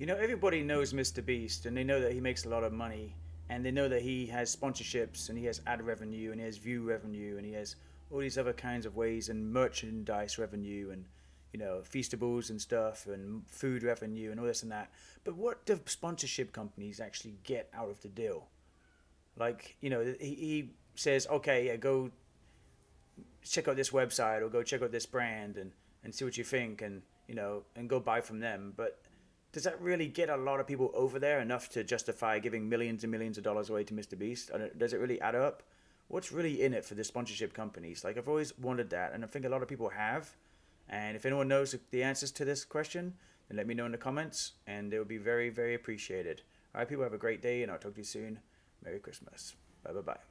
You know, everybody knows Mr. Beast, and they know that he makes a lot of money, and they know that he has sponsorships, and he has ad revenue, and he has view revenue, and he has all these other kinds of ways, and merchandise revenue, and you know, feastables and stuff, and food revenue, and all this and that. But what do sponsorship companies actually get out of the deal? Like, you know, he, he says, okay, yeah, go check out this website or go check out this brand and, and see what you think and, you know, and go buy from them. But does that really get a lot of people over there enough to justify giving millions and millions of dollars away to Mr. Beast? Does it really add up? What's really in it for the sponsorship companies? Like I've always wondered that, and I think a lot of people have. And if anyone knows the answers to this question, then let me know in the comments, and it would be very, very appreciated. All right, people, have a great day, and I'll talk to you soon. Merry Christmas. Bye bye bye.